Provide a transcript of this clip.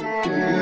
Música